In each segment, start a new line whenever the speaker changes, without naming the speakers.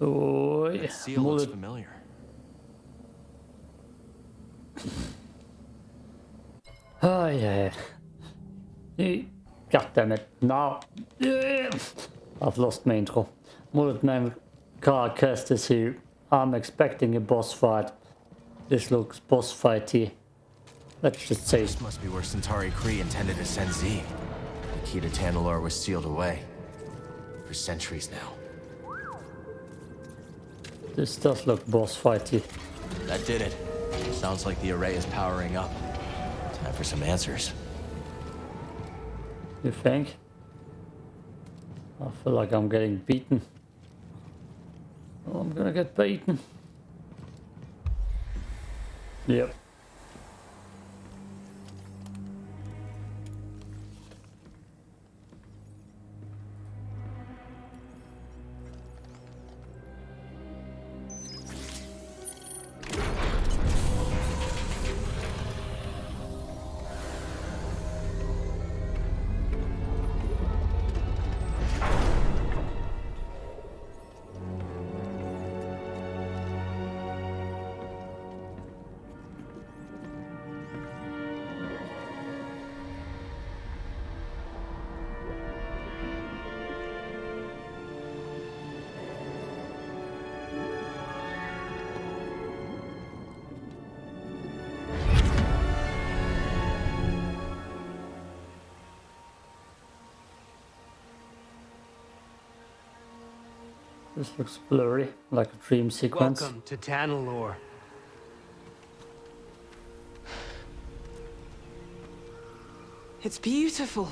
Oj,
That seal looks
målet
familiar.
Aj, aj. aj. God damn it. No. I've lost my intro. Mullet name Carcast is here. I'm expecting a boss fight. This looks boss fighty. Let's just say
This must be where Santari Khri intended to send Z. The key to Tanalorr was sealed away. For centuries now.
This does look boss fighty.
That did it. Sounds like the array is powering up. Time for some answers.
You think? I feel like I'm getting beaten. Oh, I'm gonna get beaten. Yep. This looks blurry, like a dream sequence.
Welcome to Tanalorr.
It's beautiful.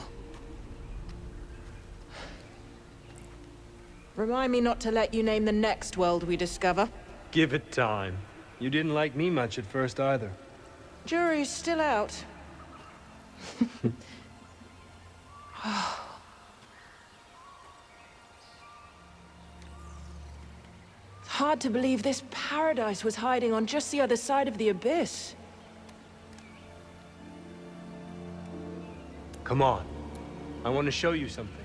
Remind me not to let you name the next world we discover.
Give it time. You didn't like me much at first either.
Jury's still out. hard to believe this paradise was hiding on just the other side of the abyss.
Come on. I want to show you something.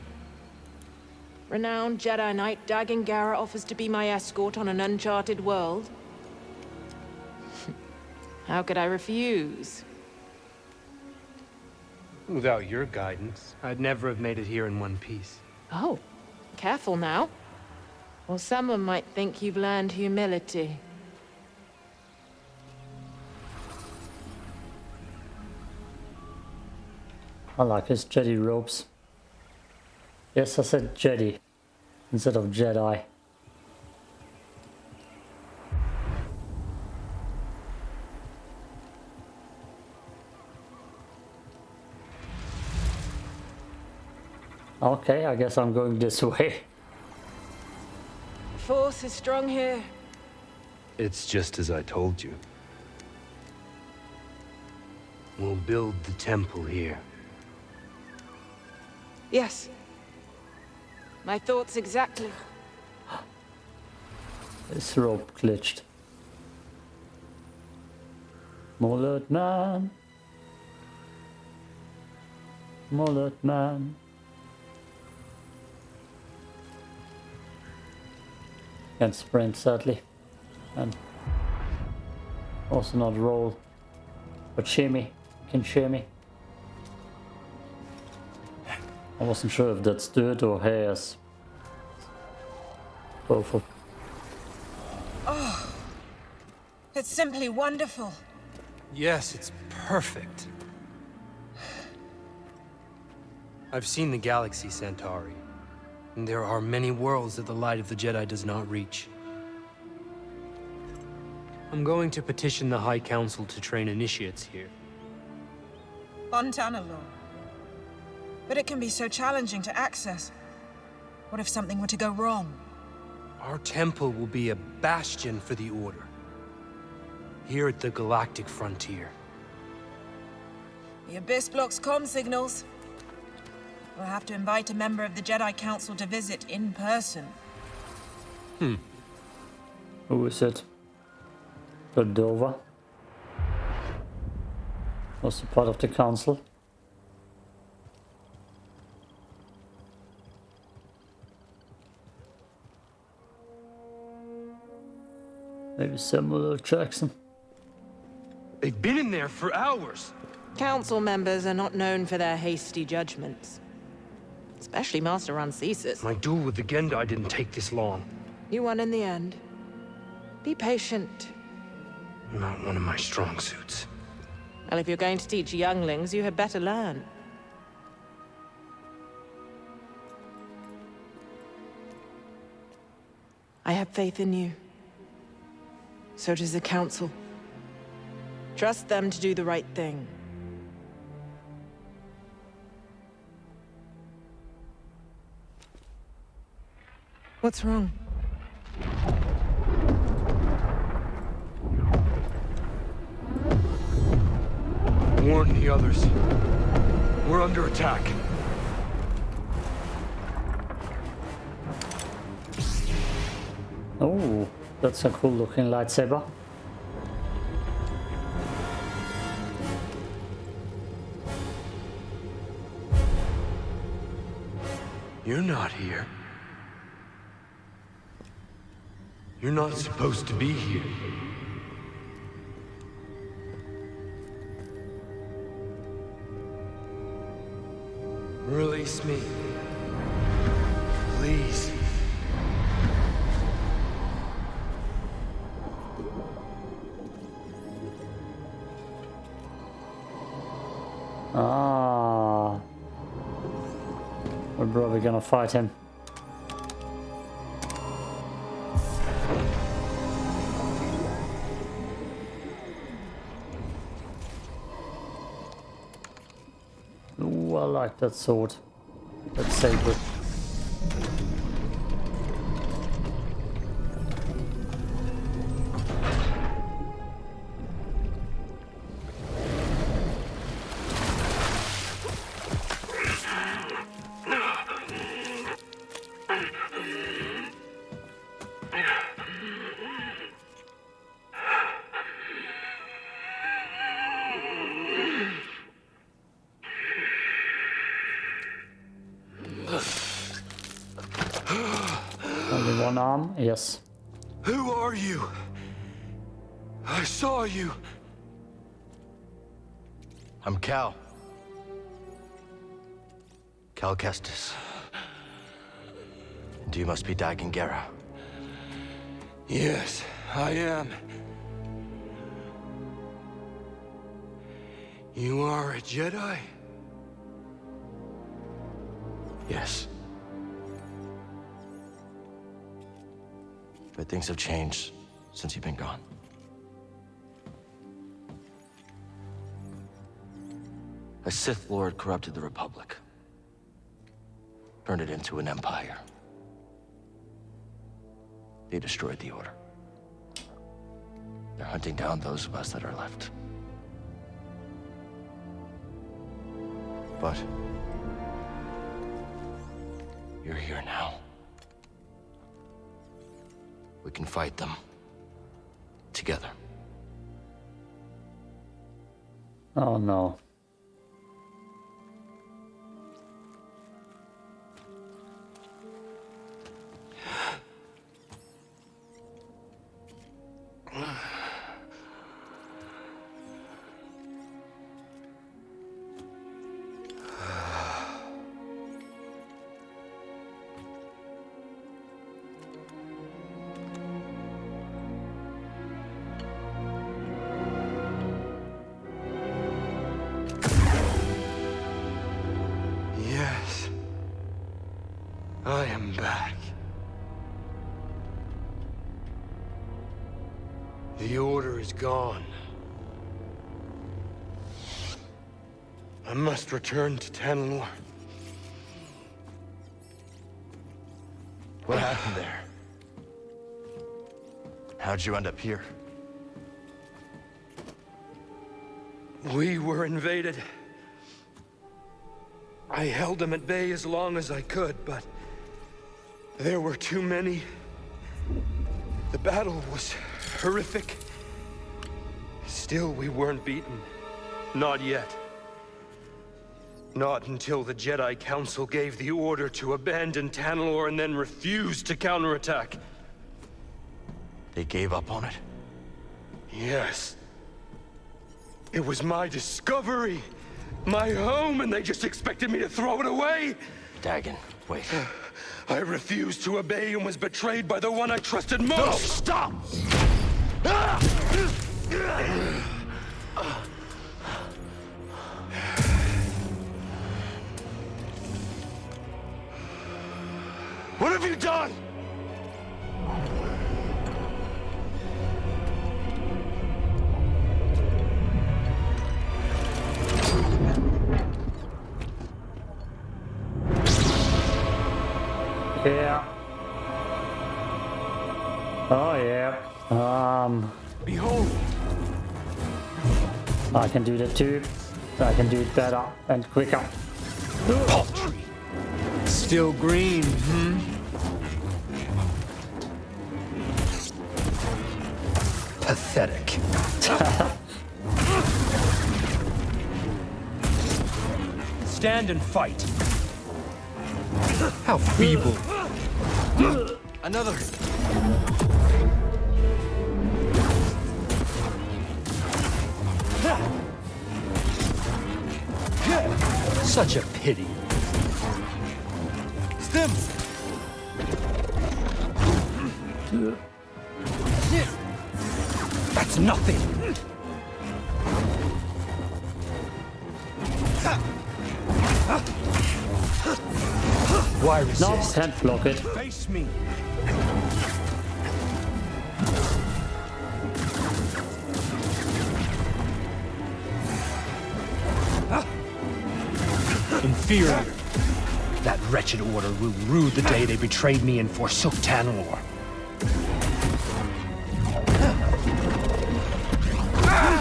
Renowned Jedi Knight Dagan Gera offers to be my escort on an uncharted world. How could I refuse?
Without your guidance, I'd never have made it here in one piece.
Oh, careful now. Or someone might think you've learned humility.
I like his Jedi robes. Yes, I said Jedi instead of Jedi. Okay, I guess I'm going this way.
Force is strong here.
It's just as I told you. We'll build the temple here.
Yes. My thoughts exactly.
This rope glitched. Mullet man. Mullet man. Can't sprint sadly. And also not roll. But shimmy. Can shimmy. I wasn't sure if that's dirt or hairs. Both of Oh,
It's simply wonderful.
Yes, it's perfect. I've seen the galaxy, Santari. There are many worlds that the light of the Jedi does not reach. I'm going to petition the High Council to train initiates here.
On Tanalorr. But it can be so challenging to access. What if something were to go wrong?
Our temple will be a bastion for the Order. Here at the galactic frontier.
The Abyss blocks comm signals. We'll have to invite a member of the Jedi Council to visit in person. Hmm.
Who is it? Cordova? Was he part of the council? Maybe Samuel L. Jackson.
They've been in there for hours.
Council members are not known for their hasty judgments. Especially Master Rancesis.
My duel with the Gendai didn't take this long.
You won in the end. Be patient.
Not one of my strong suits.
Well, if you're going to teach younglings, you had better learn. I have faith in you. So does the Council. Trust them to do the right thing. What's wrong?
Warn the others. We're under attack.
Oh, that's a cool looking lightsaber.
You're not here. You're not supposed to be here. Release me. Please.
Ah. We're probably gonna fight him. Ooh, I like that sword. That saber. Yes.
Who are you? I saw you.
I'm Cal. Cal Kestis. And you must be Dagan Gera.
Yes, I am. You are a Jedi?
Yes. But things have changed since you've been gone. A Sith Lord corrupted the Republic. Turned it into an empire. They destroyed the Order. They're hunting down those of us that are left. But... You're here now. We can fight them. Together.
Oh no.
Return to Tanalorr.
What happened there? How'd you end up here?
We were invaded. I held them at bay as long as I could, but there were too many. The battle was horrific. Still, we weren't beaten. Not yet. Not until the Jedi Council gave the order to abandon Tanalorr and then refused to counterattack.
They gave up on it?
Yes. It was my discovery. My home, and they just expected me to throw it away?
Dagan, wait.
I refused to obey and was betrayed by the one I trusted most.
No, stop!
What have you done?
Yeah. Oh yeah. Um,
Behold!
I can do that too. I can do it better and quicker.
Still green, hmm? Pathetic. Stand and fight. How feeble.
Another!
Such a pity.
Stim!
That's nothing. Why
No,
resist?
can't block it.
Face me. Inferior. That wretched order will rue the day they betrayed me and forsook Tanalorr.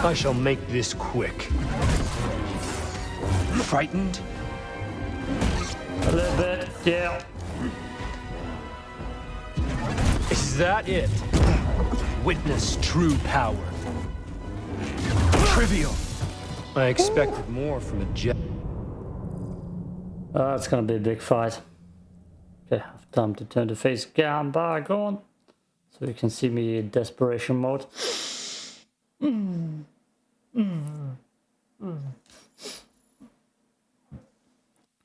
I shall make this quick. Frightened?
A little bit, yeah.
Is that it? Witness true power. Trivial. I expected more from a jet.
Uh, it's gonna be a big fight. Okay, I've time to turn the face cam back on. So you can see me in desperation mode. Mm, mm.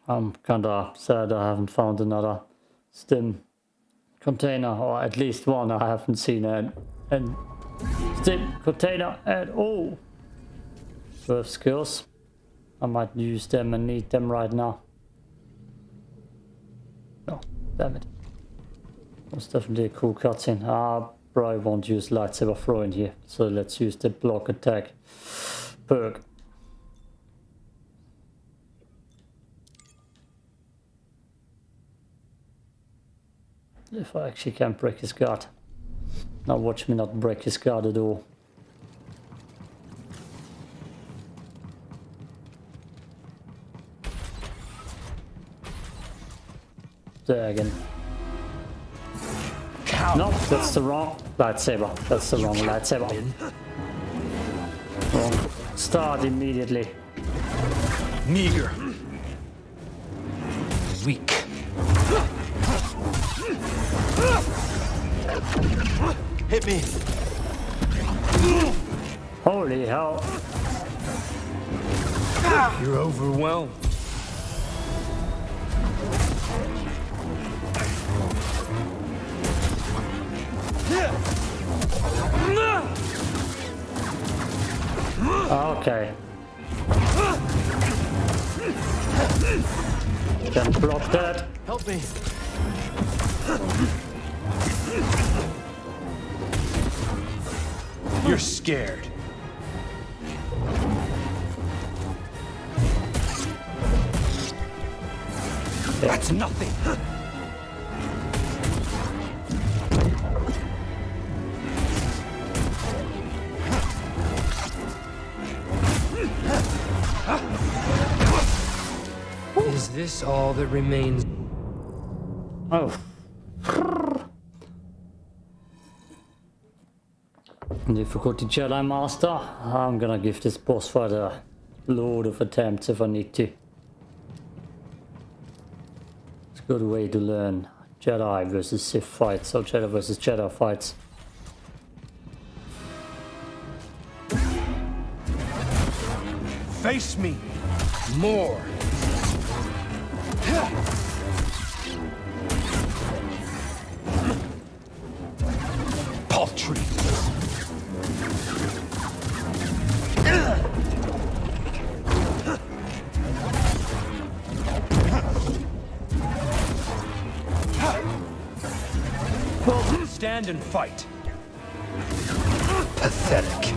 I'm kinda sad I haven't found another stim container, or at least one I haven't seen a, a stim container at all. Worth skills. I might use them and need them right now. Oh, damn it. That's definitely a cool cutscene. I probably won't use lightsaber throwing here, so let's use the block attack perk. If I actually can break his guard. Now watch me not break his guard at all. There again. No, that's the wrong lightsaber. That's the wrong lightsaber. Wrong. Start immediately.
Meager. Weak.
Hit me!
Holy hell.
You're overwhelmed.
Okay. Can block that.
Help me!
You're scared. That's nothing. this all that remains?
Oh. Difficulty Jedi Master. I'm gonna give this boss fight a load of attempts if I need to. It's a good way to learn Jedi versus Sith fights or Jedi versus Jedi fights.
Face me more. Paltry. Stand and fight. Pathetic.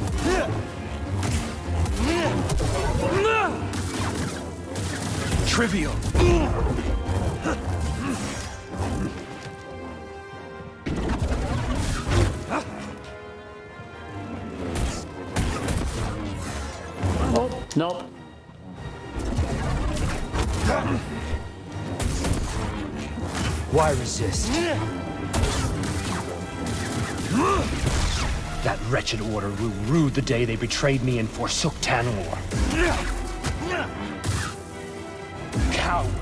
Trivial. Wretched order will rue the day they betrayed me and forsook Tanalorr. Coward.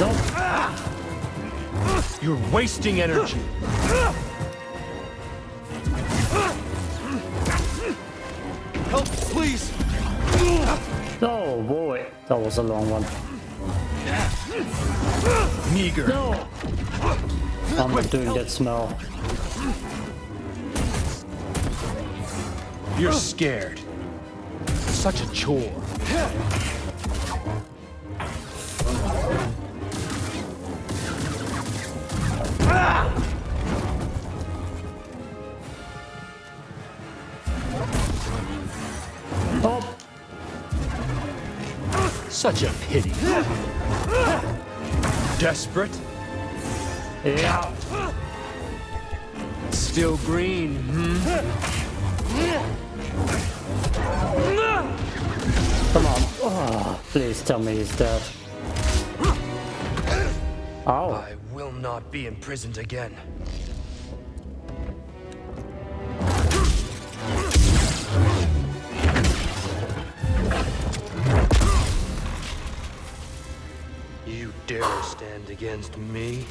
Nope.
You're wasting energy.
Help, please!
Oh boy, that was a long one.
Meager.
No! I'm not doing that smell.
You're scared. Such a chore.
Oh,
Such a pity. Desperate?
yeah.
Still green, hmm?
Come on. Oh, please tell me he's dead. Oh,
I will not be imprisoned again. Against me?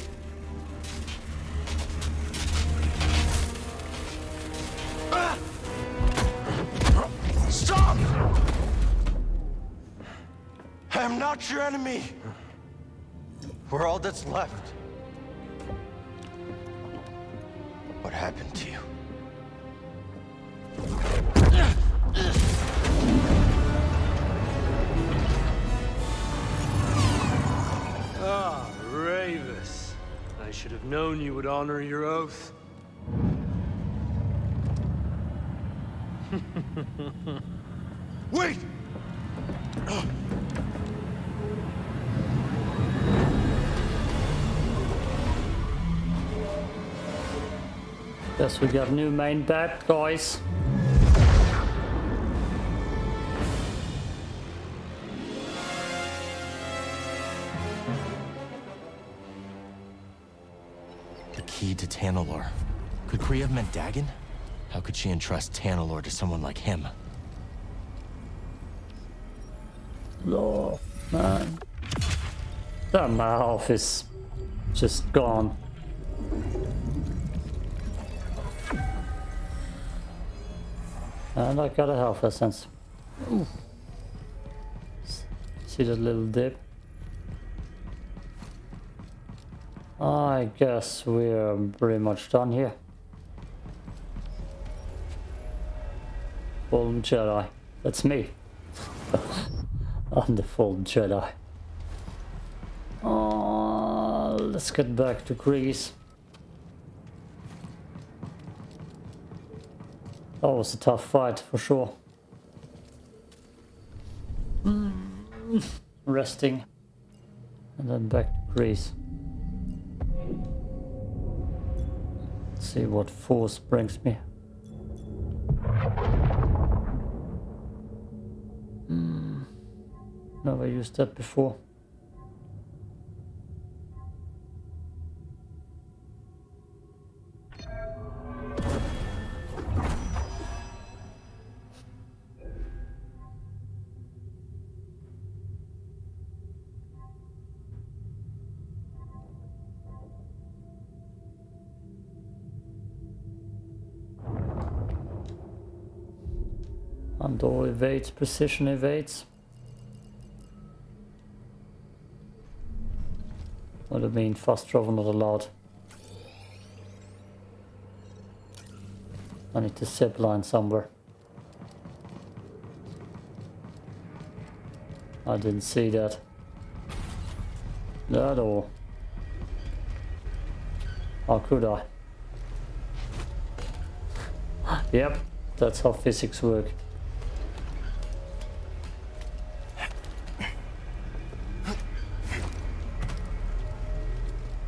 Stop! I am not your enemy. We're all that's left. What happened to you? Should known you would honor your oath. Wait!
guess we got new main bad guys.
Have meant Dagan? How could she entrust Tanalorr to someone like him?
Oh, man. That mouth is just gone. And I got a health essence. Ooh. See that little dip? I guess we're pretty much done here. Fallen Jedi. That's me. I'm the Fallen Jedi. Oh, let's get back to Greez. That was a tough fight for sure. Mm. Resting. And then back to Greez. See what force brings me. used that before. Andor evades, precision evades. Would have been fast travel not allowed. I need to zip line somewhere. I didn't see that. At all. How could I? yep, that's how physics work.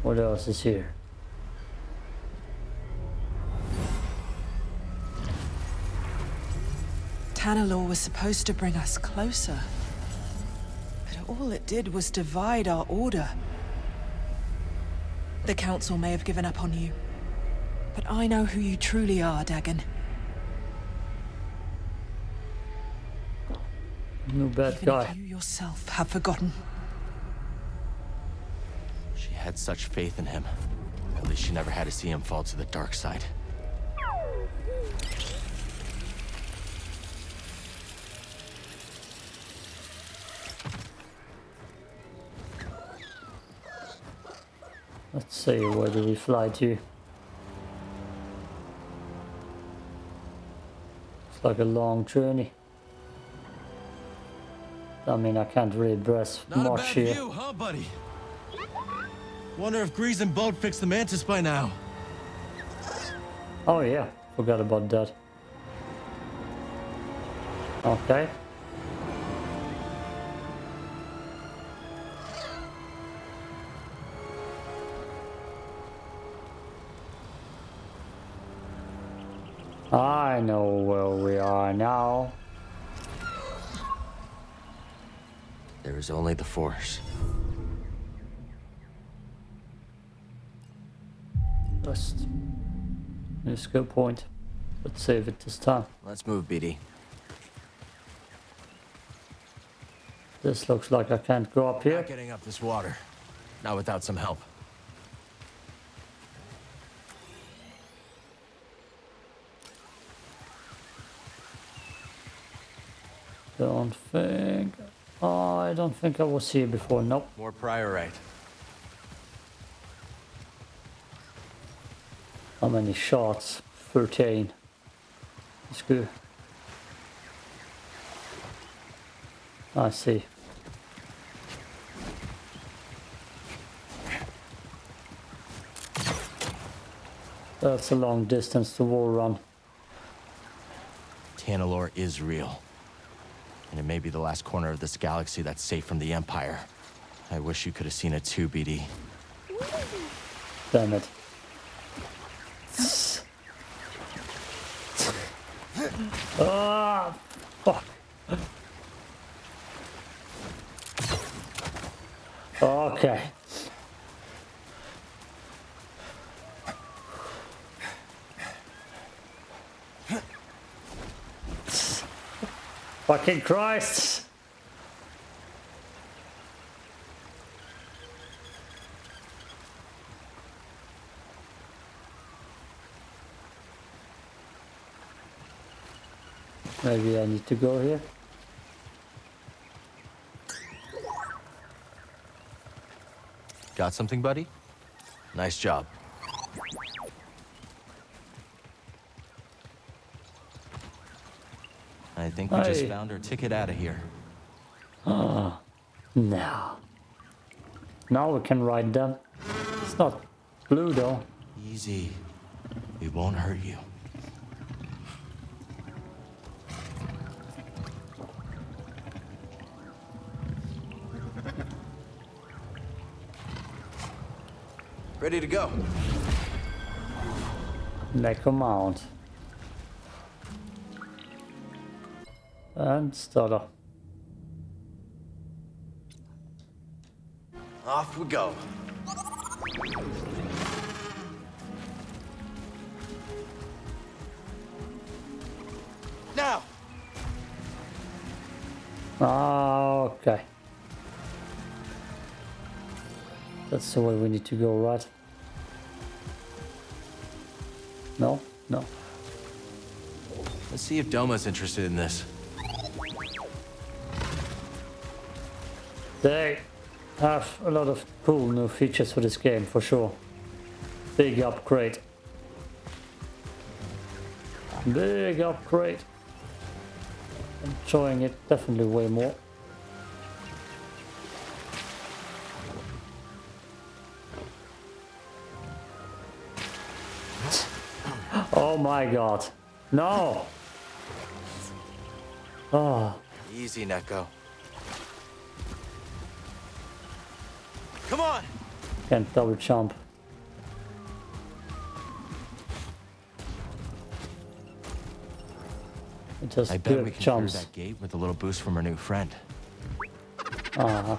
What else is here?
Tanalorr was supposed to bring us closer. But all it did was divide our order. The Council may have given up on you. But I know who you truly are, Dagan.
No bad
Even
guy.
you yourself have forgotten.
She had such faith in him. At least she never had to see him fall to the dark side.
Let's see, where do we fly to? It's like a long journey. I mean, I can't really press
Not a
much
bad
here.
view, huh, buddy? Wonder if Greez and Boat fixed the Mantis by now.
Oh yeah, forgot about that. Okay. I know where we are now.
There is only the Force.
Just Let's go point. Let's save it this time.
Let's move, BD.
This looks like I can't go up here.
Not getting up this water. Not without some help.
Don't think. Oh, I don't think I was here before. Nope.
More priorite.
How many shots? 13. That's good. I see. That's a long distance to wall run.
Tanalorr is real. And it may be the last corner of this galaxy that's safe from the Empire. I wish you could have seen it too, BD.
Damn it. Ah, fuck. Okay. Fucking Christ. Maybe I need to go here.
Got something, buddy? Nice job. I think we just found our ticket out of here.
Ah, now. Now we can ride them. It's not blue though.
Easy. It won't hurt you. Ready to go.
Make a mount. And stutter.
Off we go. Now!
Ah, okay. That's the way we need to go, right? No? No.
Let's see if Doma's interested in this.
They have a lot of cool new features for this game, for sure. Big upgrade. Big upgrade. Enjoying it definitely way more. My god. No! Oh,
Easy, Nekko. Come on!
can't double jump. It just
I bet we can
jumps.
clear that gate with a little boost from our new friend.
Uh-huh.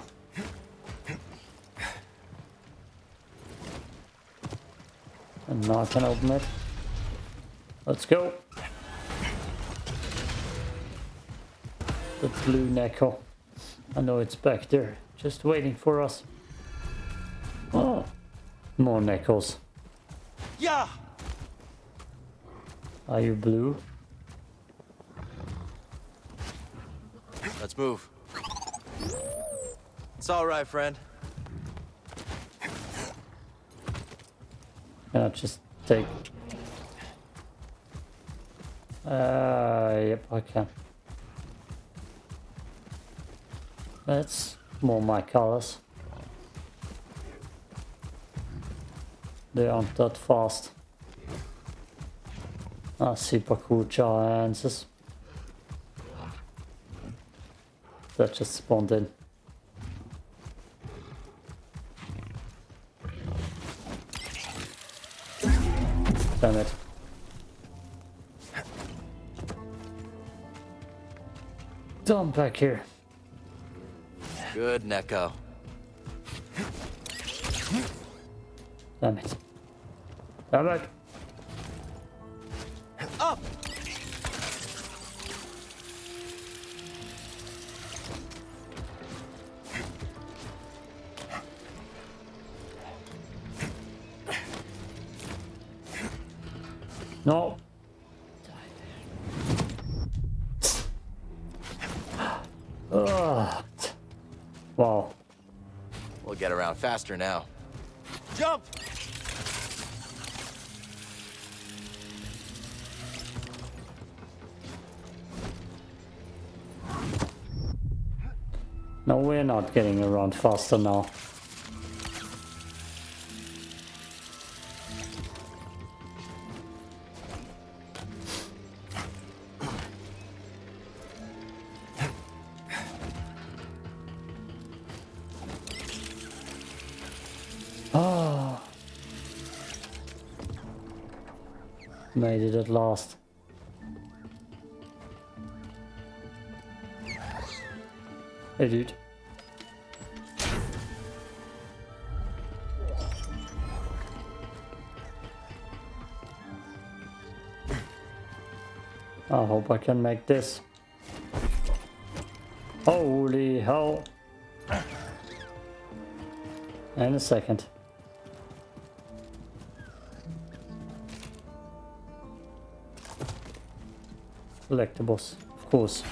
And now I can open it. Let's go. The blue Nekko. I know it's back there, just waiting for us. Oh, more Nekkos.
Yeah!
Are you blue?
Let's move. It's all right, friend.
Can I just take... Uh, yep, I can. That's more my colors. They aren't that fast. Ah, super cool giants. That just spawned in. Damn it. Dump back here.
Good, Nekko.
Damn it. Damn it.
Up!
No. Ugh. Wow.
We'll get around faster now. Jump!
No, we're not getting around faster now. Made it at last. Hey dude. I hope I can make this. Holy hell. In a second. Collectibles, of course.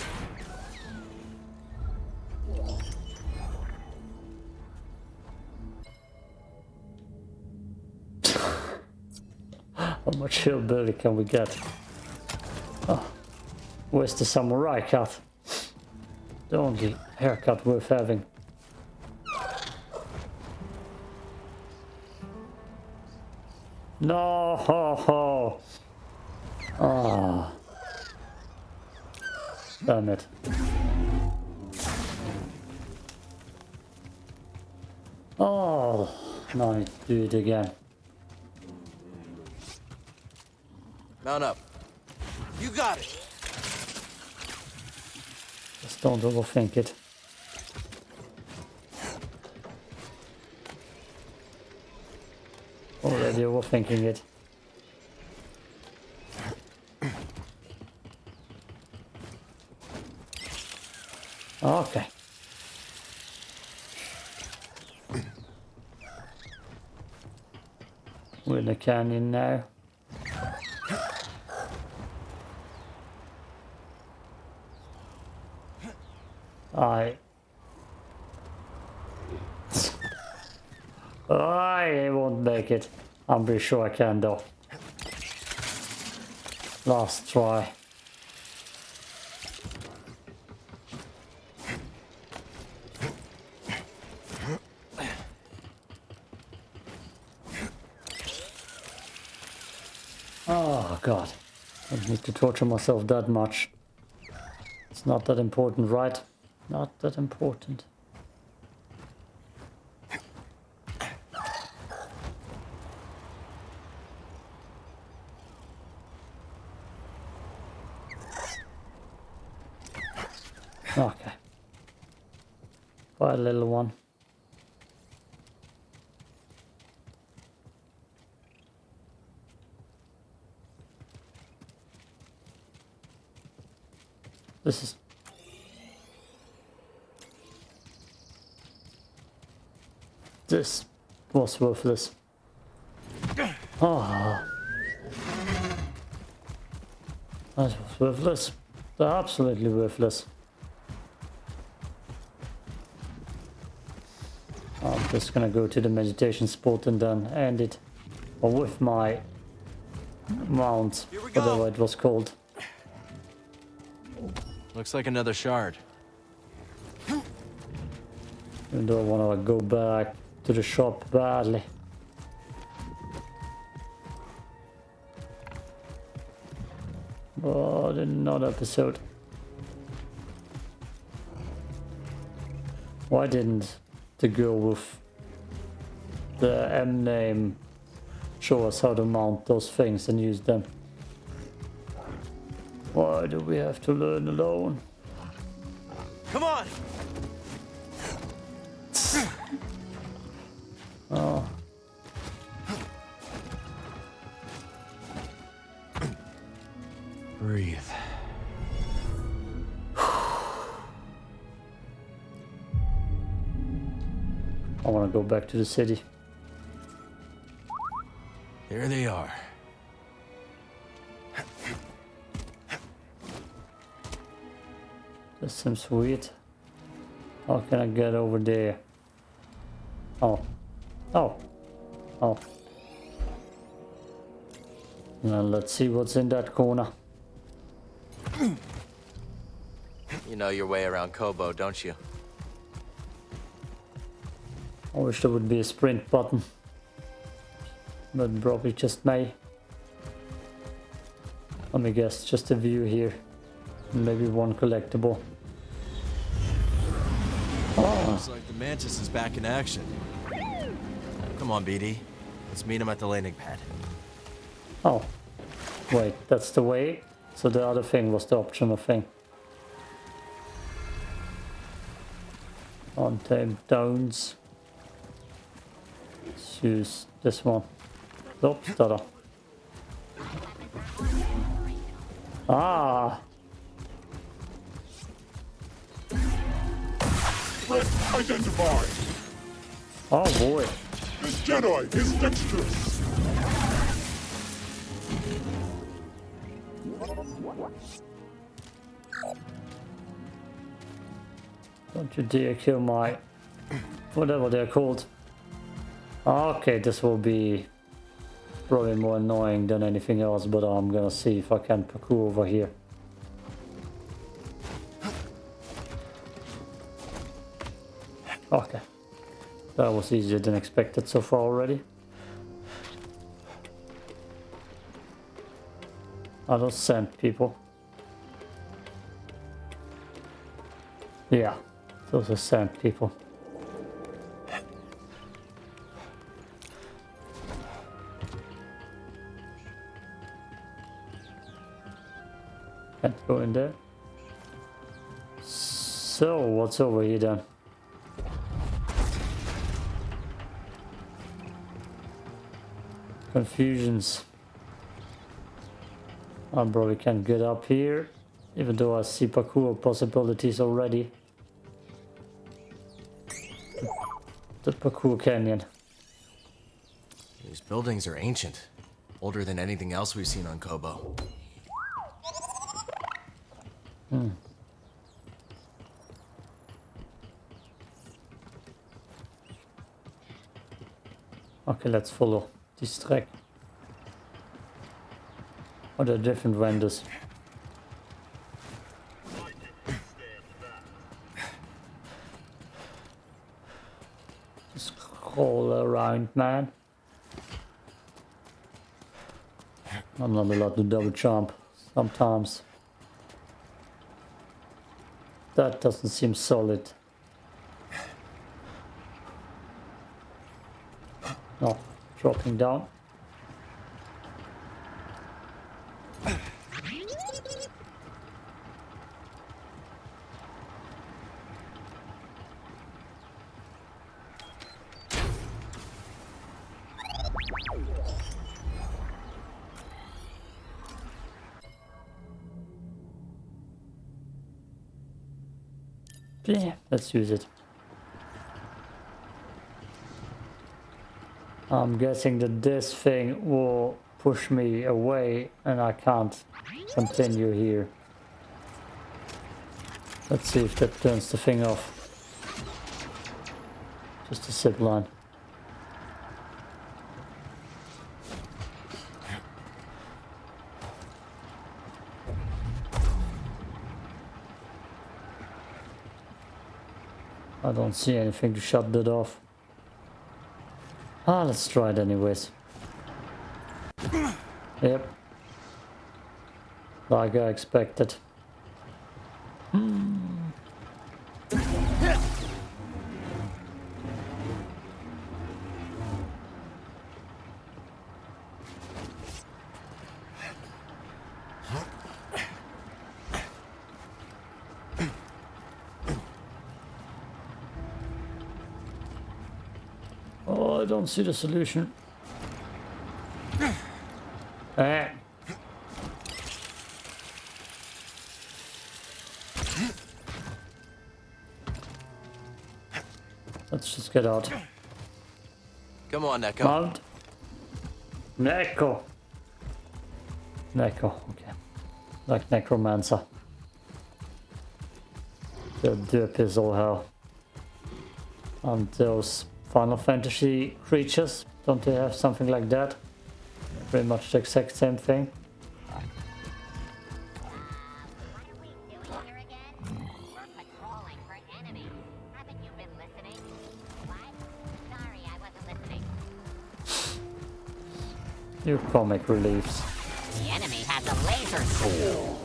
How much hillbilly can we get? Oh, where's the samurai cut? The only haircut worth having. No, ho, ho. Ah. Damn it. Oh, now I need to do it again.
Mount up. You got it!
Just don't overthink it. Already overthinking it. Can in now. Alright. I won't make it. I'm pretty sure I can though. Last try. Oh I Don't need to torture myself that much. It's not that important, right? Not that important. Okay. Bye, little one. This is... This was ah. worthless. Oh. That was worthless. Absolutely worthless. I'm just gonna go to the meditation spot and then end it. Or with my mount, whatever it was called.
Looks like another shard.
Even though I wanna go back to the shop badly. But oh, another episode. Why didn't the girl with the M name show us how to mount those things and use them? Why do we have to learn alone?
Come on!
Go back to the city.
Here they are.
This seems weird. How can I get over there? Oh. Oh. Oh. Now let's see what's in that corner.
You know your way around Koboh, don't you?
I wish there would be a sprint button. But probably just may. Let me guess, just a view here. Maybe one collectible. Oh,
Looks like the Mantis is back in action. Come on, BD. Let's meet him at the landing pad.
oh. Wait, that's the way? So the other thing was the optional thing. Untamed Downs. Use this one. Oops, tada. Ah!
Threat identified.
Oh boy.
This Jedi is dexterous.
Don't you dare kill my... Whatever they're called. Okay, this will be probably more annoying than anything else, but I'm gonna see if I can parkour over here. Okay. That was easier than expected so far already. Are those sand people? Yeah, those are sand people. Go in there. So, what's over here then? Confusions. I probably can't get up here, even though I see parkour possibilities already. The parkour canyon.
These buildings are ancient. Older than anything else we've seen on Koboh.
Okay, let's follow this track. Or the different vendors. Crawl around, man. I'm not allowed to double jump sometimes. That doesn't seem solid. No, dropping down. Yeah, let's use it. I'm guessing that this thing will push me away and I can't continue here. Let's see if that turns the thing off. Just a zip line. I don't see anything to shut that off. Ah, let's try it anyways. Yep. Like I expected. I don't see the solution. Eh. Let's just get out.
Come on, Nekko.
Mount. Nekko. Nekko, okay. Like Necromancer. The dip is all hell. And those Final Fantasy creatures, don't they have something like that? Pretty much the exact same thing.
What are we doing here again? We're patrolling for enemies. Haven't you been listening? What? Sorry, I wasn't listening.
You comic reliefs.
The enemy has a laser sword.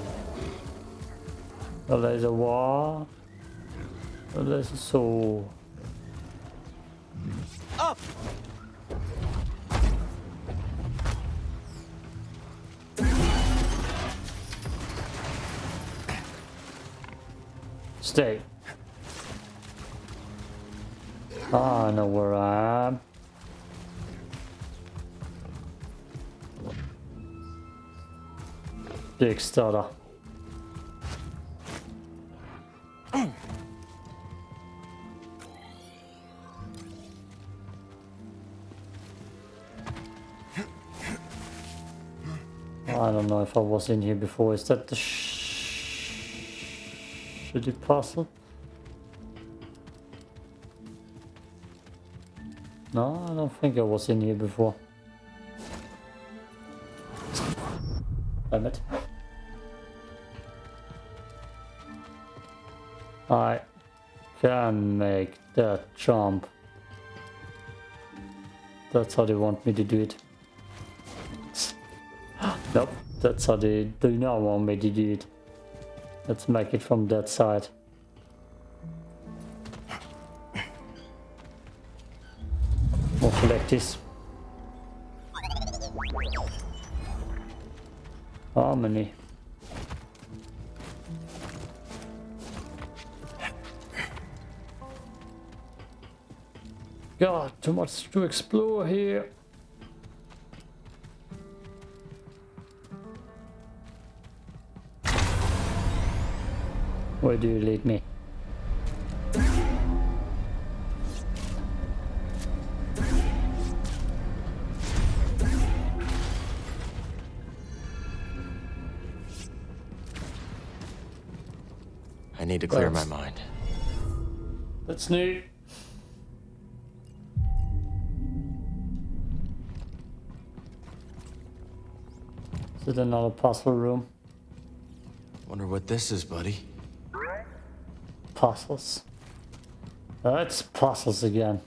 A laser war. A laser sword. Stay. Ah, I know where I am. Big stutter. I don't know if I was in here before. Is that the sh shitty puzzle? No, I don't think I was in here before. Damn it. I can make that jump. That's how they want me to do it. Nope, that's how they do not want me to do it. Let's make it from that side. We'll collect this. Oh, Harmony. God, too much to explore here. Where do you lead me?
I need to clear
That's...
my mind.
That's new. Is it another puzzle room?
Wonder what this is, buddy.
Puzzles. That's uh, puzzles again.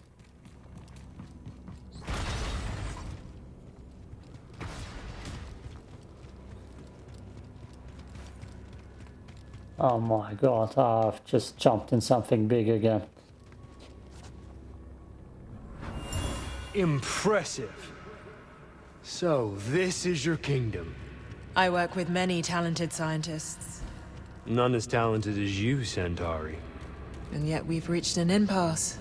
Oh my god, I've just jumped in something big again.
Impressive. So, this is your kingdom.
I work with many talented scientists,
None as talented as you, Santari.
and yet we've reached an impasse.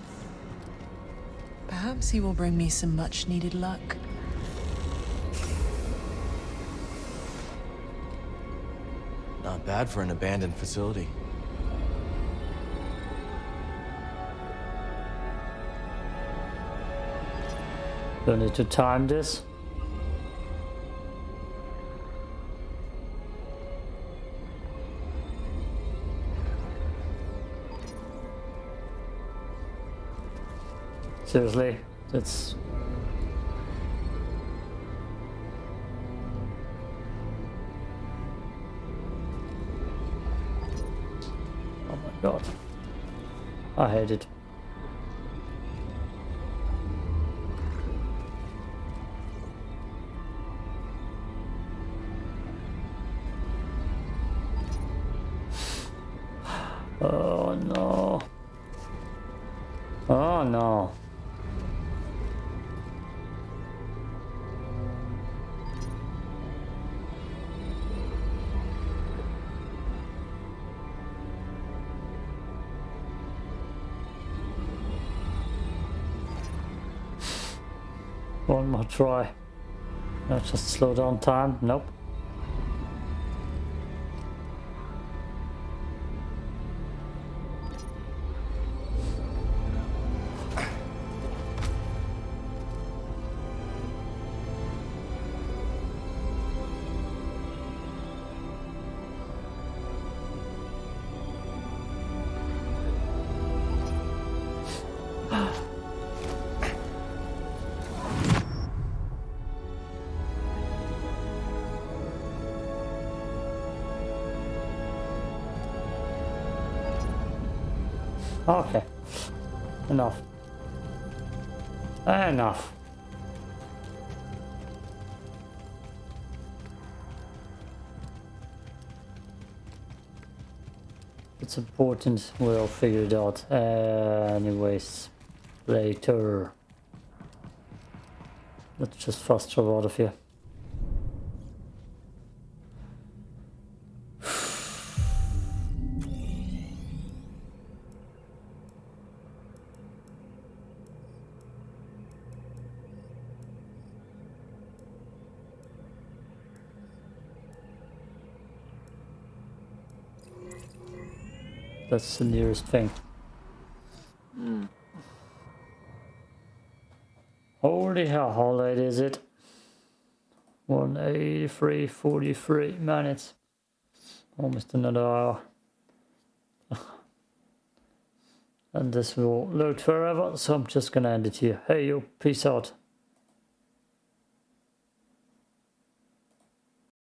Perhaps he will bring me some much-needed luck.
Not bad for an abandoned facility.
Do I need to time this? Seriously, that's Oh my god. I hate it. Try. No, just slow down time. Nope. Okay. Enough. Enough. It's important. We'll figure it out. Uh, anyways, later. Let's just fast travel out of here. That's the nearest thing. Hmm. Holy hell, how late is it? 183, 43 minutes. Almost another hour. and this will load forever, so I'm just gonna end it here. Hey yo, peace out.